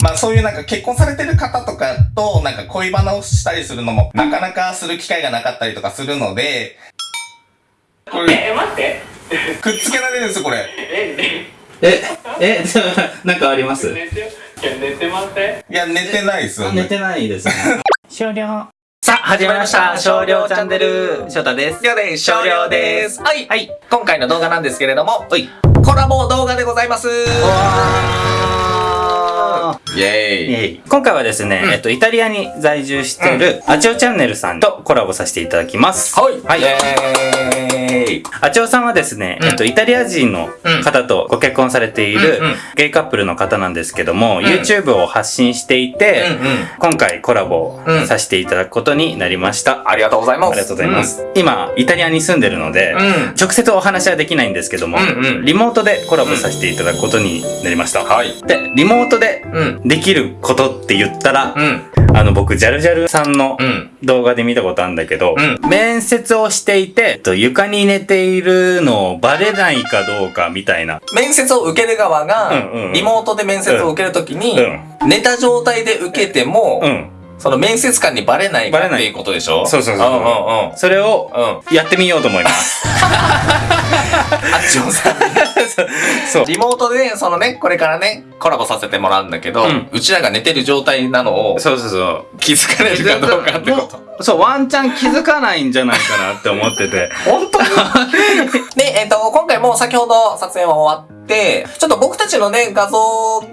まあそういうなんか結婚されてる方とかとなんか恋バナをしたりするのもなかなかする機会がなかったりとかするので、これえ、待って。くっつけられるんですよ、これ。え、ね、え、え、なんかあります？寝て、いや寝てませんいや、寝てないですよ、ね。寝てないですね。終了。さあ、始まりました。少量チャンネル。翔太です。りょうです少量です。はい。はい。今回の動画なんですけれども、はい。コラボ動画でございます。イェーイ。イェイ今回はですね、うんえっと、イタリアに在住している、アチオチャンネルさんとコラボさせていただきます。はい。はいイェーイ。アチオさんはですね、うんえっと、イタリア人の方とご結婚されているゲイカップルの方なんですけども、ん YouTube を発信していて、うんうん。今回コラボうんさせていただくことになりました。ありがとうございます。ありがとうございます。今、イタリアに住んでるので、うん直接お話はできないんですけども、うんうんリモートでコラボさせていただくことになりました。はい。で、リモートでうん。できることって言ったら、うん。あの、僕、ジャルジャルさんのうん。動画で見たことあるんだけど、う面接をしていて、えっと床に寝ているのをバレないかどうかみたいな。面接を受ける側がう、んリモートで面接を受けるときにう、寝た状態で受けてもう、ん。その面接官にバレないっていうことでしょ？そうそうそううんうんうん。それをうん。やってみようと思います。あっちょさん。そう。リモートで、そのね、これからね、コラボさせてもらうんだけど、うんうちらが寝てる状態なのをそうそうそう。気づかれるかどうかってこと。そう、ワンチャン気づかないんじゃないかなって思ってて。本当に？で、えっ、と、今回も先ほど撮影は終わって、ちょっと僕たちのね、画像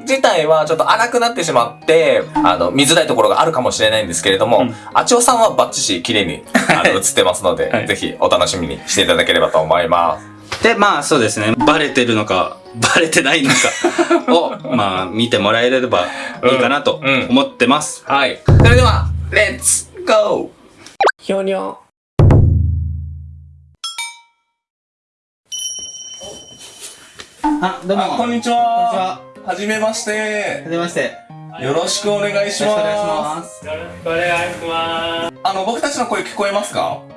自体はちょっと荒くなってしまって、あの、見づらいところがあるかもしれないんですけれども、うんあちおさんはバッチシ綺麗に、あの、映ってますので、はいぜひお楽しみにしていただければと思います。で、まあそうですね。バレてるのか、バレてないのかを、まあ見てもらえればいいかなとうんうん思ってます。はい。それでは、レッツゴひょにょ。あ、どうあ、こんにちは。はじめまして。はじめまして。よろしくお願いします。す。よろしくお願いします。あの、僕たちの声聞こえますか？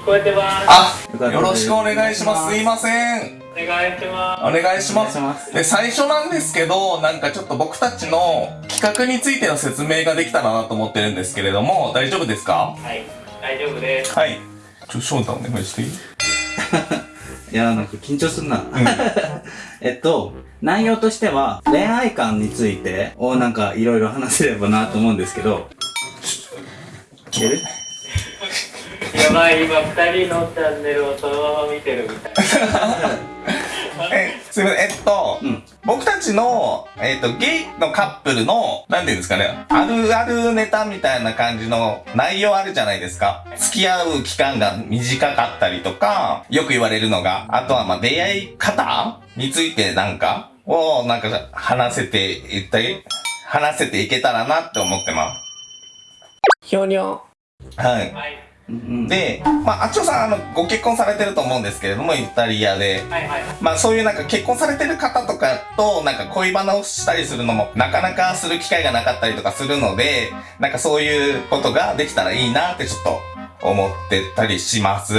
聞こえてます。あ、よろしくお願いします。すいません。お願いしまお願いします。ます。で、最初なんですけど、なんかちょっと僕たちの企画についての説明ができたらなと思ってるんですけれども、大丈夫ですか？す。はい。大丈夫です。はい。ちょ、翔太お願いしていい？いや、なんか緊張すんな。えっと、内容としては、恋愛観についてをなんかいろいろ話せればなと思うんですけど、いける？やばい、今二人のチャンネルをそのまま見てるみたい。え、すみません。えっと、うん僕たちの、えっと、ゲイのカップルの、なんていうんですかね、あるあるネタみたいな感じの内容あるじゃないですか。付き合う期間が短かったりとか、よく言われるのが、あとはまあ出会い方についてなんか、をなんか話せていったり、話せていけたらなって思ってまひょにょ。す。はい。で、まあ、あっちょさん、あの、ご結婚されてると思うんですけれども、イタリアで。はいはい。まあそういうなんか結婚されてる方とかとなんか恋バナをしたりするのもなかなかする機会がなかったりとかするので、なんかそういうことができたらいいなってちょっと思ってたりします。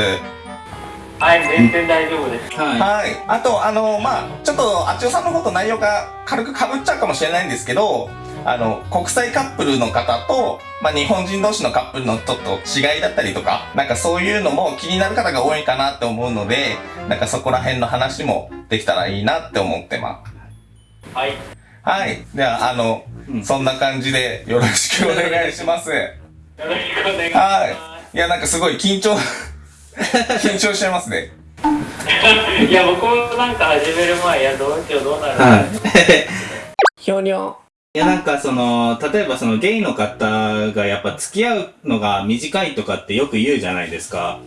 はい、全然大丈夫です。ははい。あと、あの、まあちょっとあっちおさんのこと内容が軽く被っちゃうかもしれないんですけど、あの、国際カップルの方と、まあ日本人同士のカップルのちょっと違いだったりとか、なんかそういうのも気になる方が多いかなって思うので、なんかそこら辺の話もできたらいいなって思ってます。はい。はい。では、あの、うんそんな感じでよろしくお願いします。よろしくお願いしはまい。いや、なんかすごい緊張、緊張しちゃいますね。す。いや、僕もなんか始める前、いや、どうしよう、どうなるい。はい。ひょにょ。いや、なんかその、例えばそのゲイの方がやっぱ付き合うのが短いとかってよく言うじゃないですか。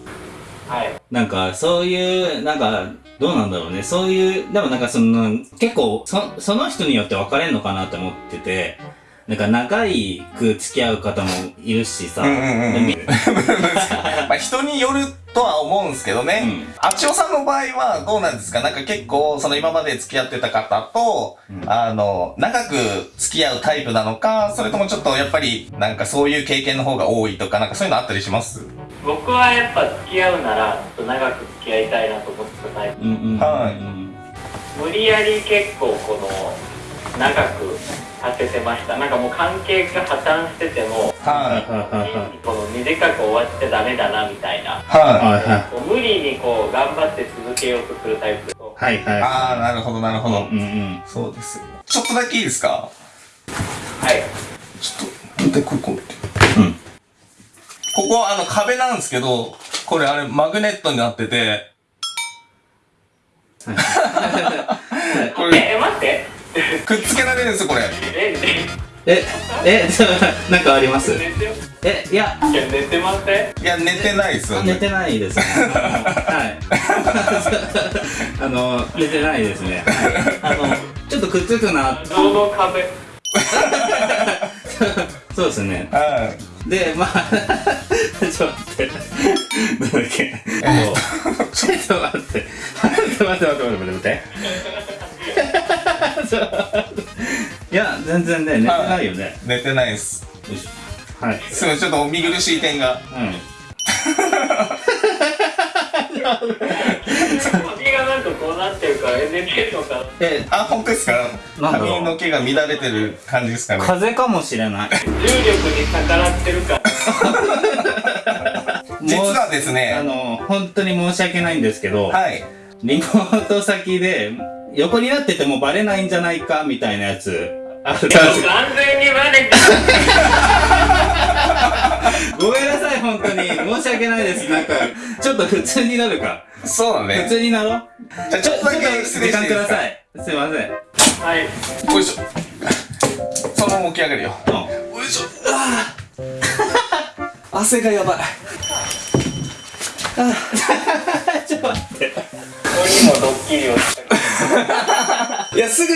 はい。なんかそういう、なんか、どうなんだろうね。そういう、でもなんかその、結構、そその人によって分かれんのかなって思ってて、なんか長いく付き合う方もいるしさ。うんうんうんうんみ まあ人によるとは思うんですけどね。うんあちおさんの場合はどうなんですか？なんか結構、その今まで付き合ってた方と、うんあの、長く付き合うタイプなのか、それともちょっとやっぱり、なんかそういう経験の方が多いとか、なんかそういうのあったりします？僕はやっぱ付き合うなら、ちょっと長く付き合いたいなと思ってたタイプ。うんうんうん。はいうん無理やり結構この、長くさせてましたなんかもう関係が破綻しててもはい。この短く終わっちゃダメだなみたいなははいはいこう無理にこう頑張って続けようとするタイプとはいはいい。ああ、なるほど、なるほど。うんうんそうです。ちょっとだけいいですか？はいちょっと、これ、これ。うんここ、あの、壁なんですけど、これ、あれ、マグネットになってて、これ、え待って くっつけられるんですよ、これ。えええちょ なんかあります？寝てえいや。いや寝てません？いや、寝てないですよ。ね。寝てないですね。はい。あの寝てないですね。はい。あのちょっとくっつくなどの壁。そうですね。はい。でまあちょっと待って。なんだっけ？えっと。ちょっと待って。待って待って待って待って待って。ちょいや全然ね寝てないよね。寝てないです。よいしょはい。すごい、ちょっとお見苦しい点が。うん。首がなんかこうなってるからえ寝てるのかな？えあ、本当ですか？なんだろう。髪の毛が乱れてる感じですかね。風邪かもしれない。重力に逆らってるから。実はですあね、の本当に申し訳ないんですけど、はい。リモート先で横になっててもバレないんじゃないかみたいなやつ。ある完全にバレてごめんなさい本当に。申し訳ないです。なんかちょっと普通になるか。普そうだね。通になろう。じゃあちょっとだけ失礼時間くだしていいですかさい。すいません。たはい。よいしょ。そのまま起き上がるよ。うん。よいしょ。ああ汗がやばい。ちょっと待って。ここにもドッキリをしていや、すぐ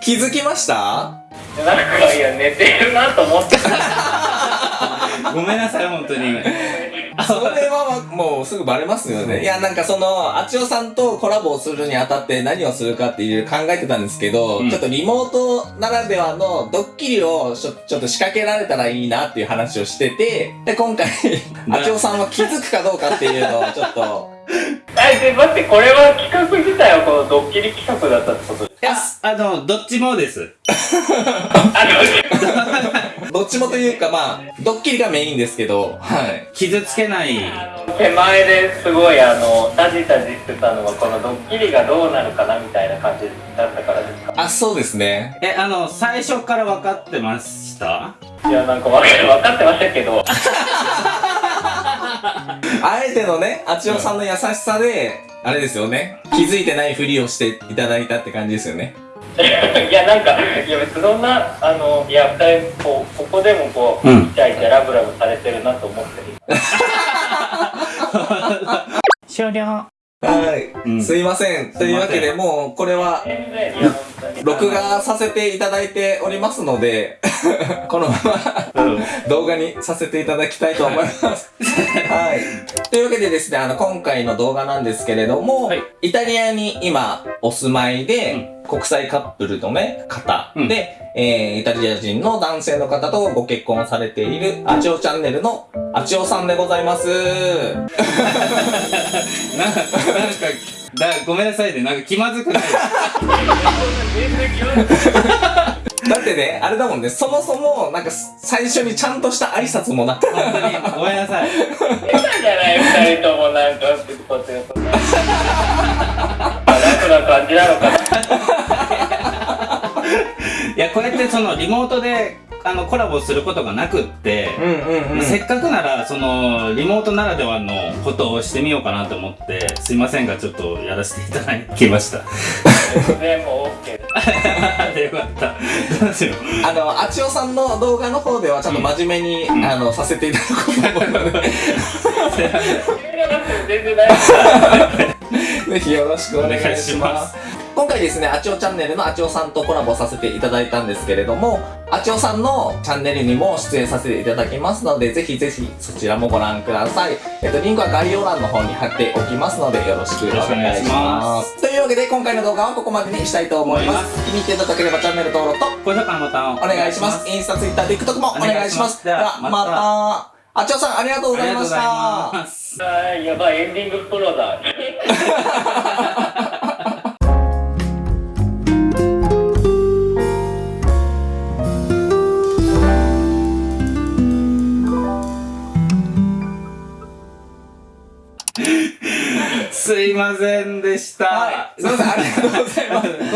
気づきました？なんかいや寝てるなと思って。ごめんなさい本当に。それはもうすぐバレますよね。いや、なんかその、あちおさんとコラボをするにあたって何をするかっていう考えてたんですけど、うん。ちょっとリモートならではのドッキリをちょちょっと仕掛けられたらいいなっていう話をしてて、で、今回、あちおさんは気づくかどうかっていうのをちょっと、えで待ってこれは企画自体はこのドッキリ企画だったってことですいやあのどっちもです。あ どっちもというかまあ、ドッキリがメインですけど、はい。傷つけないの手前ですごいあのタジタジしてたのはこのドッキリがどうなるかなみたいな感じだったからですか？あ、そうですね。えあの最初から分かってました？いやなんか分か分かってましたけど あえてのね、あちおさんの優しさで、あれですよね。気づいてないふりをしていただいたって感じですよね。いやなんかいや別にそんなあのいや二人こうここでもこう、うん。イチャイチャラブラブされてるなと思ってる。終了はい、うんすいません。というわけで、もう、これは、録画させていただいておりますので、このままうん動画にさせていただきたいと思います。はい。というわけでですね、あの、今回の動画なんですけれども、はいイタリアに今お住まいで、国際カップルのね、方うんで、えー、イタリア人の男性の方とご結婚されている、あちおチャンネルのあちおさんでございます。な なんかだごめんなさいね。なんか気まずくない。だってね、あれだもんね、そもそも、なんか、最初にちゃんとした挨拶もな。く、本当に。ごめんなさい。変じゃない二人ともなんかってことよな感じなのかないやこうやってそのリモートであのコラボすることがなくって、うんうんせっかくならそのリモートならではのことをしてみようかなと思ってすいませんがちょっとやらせていただきました。全然もう OK ですよかった。どうしよう。あの、あちおさんの動画の方ではちゃんと真面目に、ん。あの、させていただこうと思うので、全然大丈夫。ぜひよろしくお願いし。ます今回ですね、あちおチャンネルのあちおさんとコラボさせていただいたんですけれども、あちおさんのチャンネルにも出演させていただきますので、ぜひぜひそちらもご覧ください。えっと、リンクは概要欄の方に貼っておきますので、よろしくお願いしま。ますというわけで、今回の動画はここまでにしたいと思います。気に入っていただければチャンネル登録と高評価のボタンをお願いします。インスタ、ツイッター、TikTok もお願いします。お願いしますでは、ままたた。あちおさん、ありがとうございました。ありがとうございますあーやばいエンディングプロだませんでした。はい。すいません、ありがとうございます。